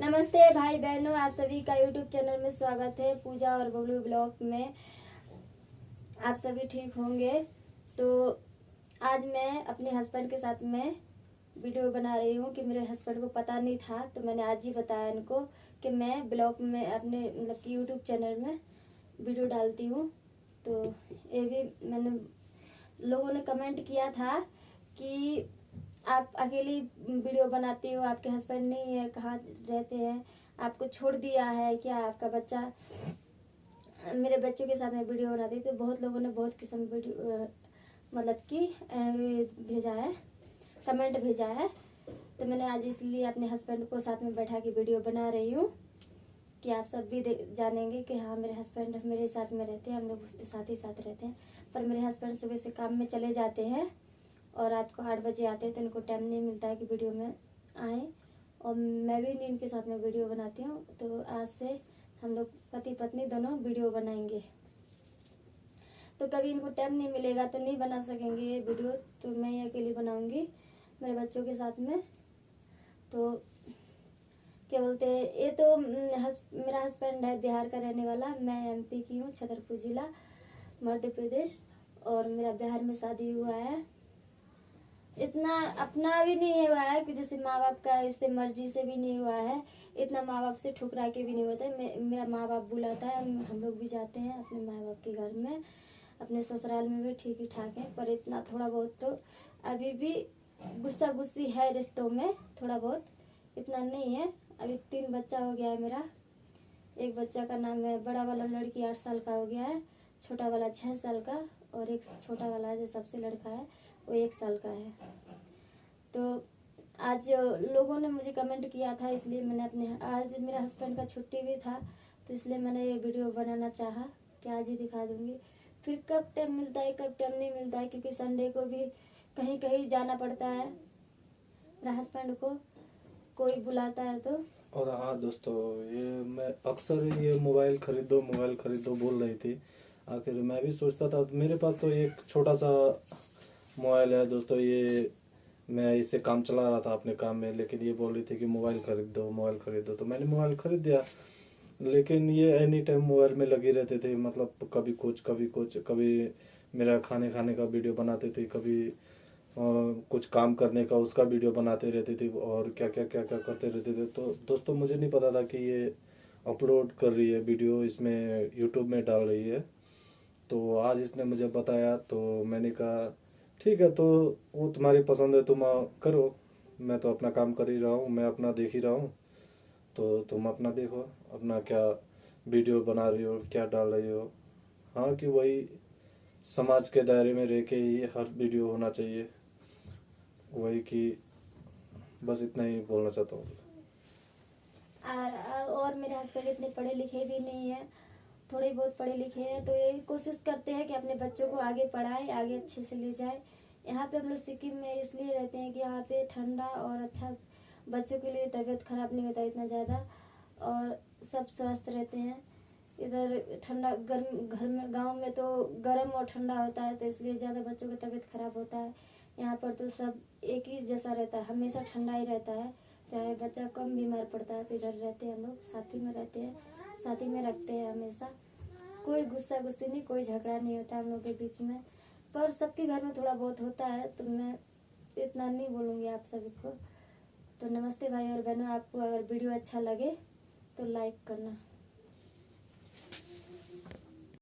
नमस्ते भाई बहनों, आप सभी का यूट्यूब चैनल में स्वागत है। पूजा और बबलू ब्लॉग में आप सभी ठीक होंगे। तो आज मैं अपने हस्बैंड के साथ में वीडियो बना रही हूँ कि मेरे हस्बैंड को पता नहीं था तो मैंने आज ही बताया इनको कि मैं ब्लॉग में अपने मतलब कि यूट्यूब चैनल में वीडियो डालती हूँ। तो ये भी मैंने, लोगों ने कमेंट किया था कि आप अकेली वीडियो बनाती हो, आपके हस्बैंड नहीं है, कहाँ रहते हैं, आपको छोड़ दिया है क्या आपका बच्चा? मेरे बच्चों के साथ में वीडियो बनाती तो बहुत लोगों ने बहुत किस्म वीडियो मतलब कि भेजा है कमेंट भेजा है। तो मैंने आज इसलिए अपने हस्बैंड को साथ में बैठा के वीडियो बना रही हूँ कि आप सब भी जानेंगे कि हाँ मेरे हस्बैंड मेरे साथ में रहते हैं, हम लोग साथ ही साथ रहते हैं। पर मेरे हस्बैंड सुबह से काम में चले जाते हैं। और रात को आठ बजे आते हैं तो इनको टाइम नहीं मिलता है कि वीडियो में आए। और मैं भी इनके साथ में वीडियो बनाती हूँ तो आज से हम लोग पति पत्नी दोनों वीडियो बनाएँगे। तो कभी इनको टाइम नहीं मिलेगा तो नहीं बना सकेंगे ये वीडियो तो मैं ही अकेली बनाऊँगी मेरे बच्चों के साथ में। तो क्या बोलते हैं ये तो हम्म, हस, मेरा हस्बैंड है बिहार का रहने वाला मैं एमपी की हूँ छतरपुर जिला मध्य प्रदेश और मेरा बिहार में शादी हुआ है। इतना अपना भी नहीं हुआ है कि जैसे माँ बाप का इससे मर्ज़ी से भी नहीं हुआ है। इतना माँ बाप से ठुकरा के भी नहीं होता है। मे- मेरा माँ बाप बुलाता है। हम लोग भी जाते हैं अपने माँ बाप के घर में। अपने ससुराल में भी ठीक ही ठाक है। पर इतना थोड़ा बहुत तो अभी भी गुस्सा गुस्सी है रिश्तों में थोड़ा बहुत। इतना नहीं है। अभी तीन बच्चा हो गया है मेरा। एक बच्चा का नाम है बड़ा वाला लड़की आठ साल का हो गया है। छोटा वाला छः साल का और एक छोटा वाला है जो सबसे लड़का है। वो एक साल का है। तो आज लोगों ने मुझे कमेंट किया था, इसलिए मैंने अपने, आज मेरा हस्बैंड का छुट्टी भी था तो इसलिए मैंने ये वीडियो बनाना चाहा कि आज ही दिखा दूँगी। फिर कब टाइम मिलता है, कब टाइम नहीं मिलता है, क्योंकि संडे को भी कहीं कहीं जाना पड़ता है मेरा हस्बैंड को, कोई बुलाता है तो। और हाँ दोस्तों, ये मैं अक्सर ये मोबाइल खरीदो मोबाइल खरीदो बोल रही थी। आखिर मैं भी सोचता था, मेरे पास तो एक छोटा सा मोबाइल है दोस्तों ये मैं इससे काम चला रहा था अपने काम में लेकिन ये बोल रही थी कि मोबाइल खरीद दो मोबाइल खरीद दो। तो मैंने मोबाइल खरीद दिया लेकिन ये एनी टाइम मोबाइल में लगे रहते थे मतलब कभी कुछ कभी कुछ कभी मेरा खाने खाने का वीडियो बनाते थे कभी अ, कुछ काम करने का उसका वीडियो बनाते रहते थे और क्या क्या क्या क्या करते रहते थे। तो दोस्तों मुझे नहीं पता था कि ये अपलोड कर रही है वीडियो इसमें यूट्यूब में डाल रही है। तो आज इसने मुझे बताया तो मैंने कहा ठीक है तो वो तुम्हारी पसंद है, तुम करो। मैं तो अपना काम कर ही रहा हूँ, मैं अपना देख ही रहा हूँ। तो तुम अपना देखो, अपना क्या वीडियो बना रही हो, क्या डाल रही हो। हाँ कि वही समाज के दायरे में रह के ही हर वीडियो होना चाहिए। वही कि बस इतना ही बोलना चाहता हूँ। और मेरे हस्बैंड इतने पढ़े लिखे भी नहीं है। थोड़े बहुत पढ़े लिखे हैं तो यही कोशिश करते हैं कि अपने बच्चों को आगे पढ़ाएँ, आगे अच्छे से ले जाएँ। यहाँ पे हम लोग सिक्किम में इसलिए रहते हैं कि यहाँ पे ठंडा और अच्छा बच्चों के लिए तबीयत खराब नहीं होता इतना ज़्यादा, और सब स्वस्थ रहते हैं। इधर ठंडा गर्म, घर में, गाँव में तो गर्म और ठंडा होता है तो इसलिए ज़्यादा बच्चों की तबीयत खराब होता है। यहाँ पर तो सब एक ही जैसा रहता है, हमेशा ठंडा ही रहता है। चाहे बच्चा कम बीमार पड़ता है तो इधर रहते हैं हम लोग, साथी में रहते हैं। साथी में रखते हैं हमेशा। कोई गुस्सा गुस्सी नहीं, कोई झगड़ा नहीं होता हम लोग के बीच में। पर सबके घर में थोड़ा बहुत होता है तो मैं इतना नहीं बोलूँगी आप सभी को। तो नमस्ते भाई और बहनों, आपको अगर वीडियो अच्छा लगे तो लाइक करना।